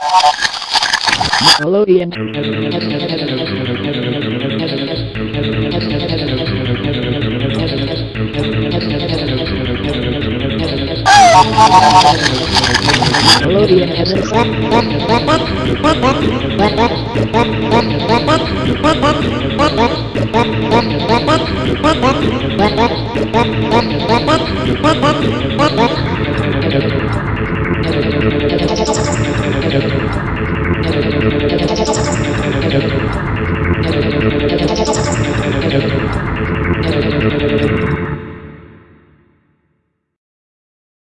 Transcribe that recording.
Nickelodeon. Nickelodeon has a crack, Thank you.